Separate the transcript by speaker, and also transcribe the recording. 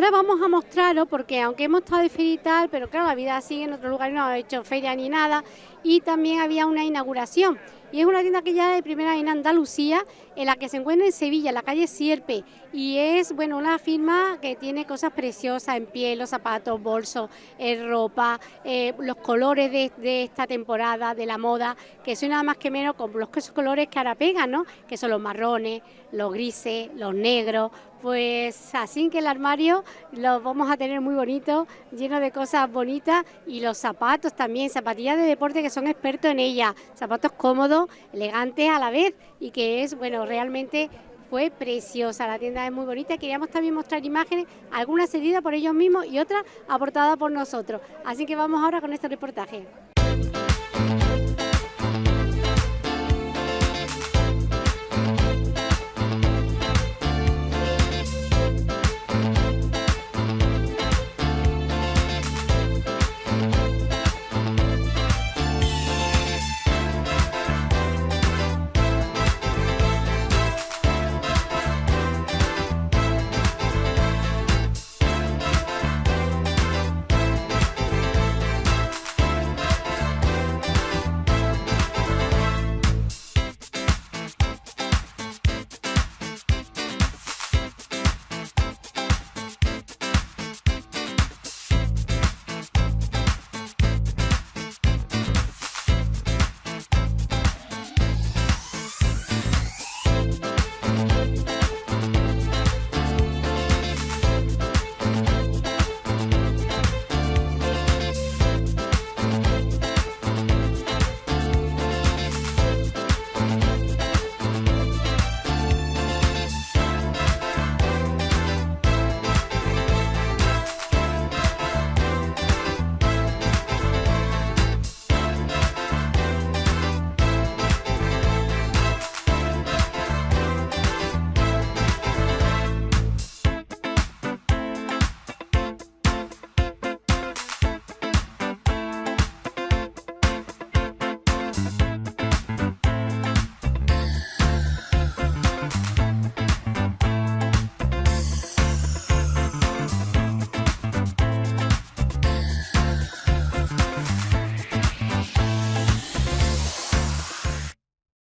Speaker 1: ahora vamos a mostraros, porque aunque hemos estado de feria y tal, pero claro, la vida sigue en otro lugar, no ha hecho feria ni nada, y también había una inauguración. Y es una tienda que ya de primera en Andalucía, en la que se encuentra en Sevilla, en la calle Sierpe. Y es, bueno, una firma que tiene cosas preciosas en piel, los zapatos, bolsos, eh, ropa, eh, los colores de, esta temporada, de la moda, que son nada más que menos con los colores que ahora pegan, ¿no? Que son los marrones, los grises, los negros, pues así que el armario lo vamos a tener muy bonito, lleno de cosas bonitas y los zapatos también, zapatillas de deporte que son expertos en ella, zapatos cómodos, elegantes a la vez y que es, bueno, realmente fue preciosa, la tienda es muy bonita, queríamos también mostrar imágenes, algunas cedidas por ellos mismos y otras aportadas por nosotros. Así que vamos ahora con este reportaje.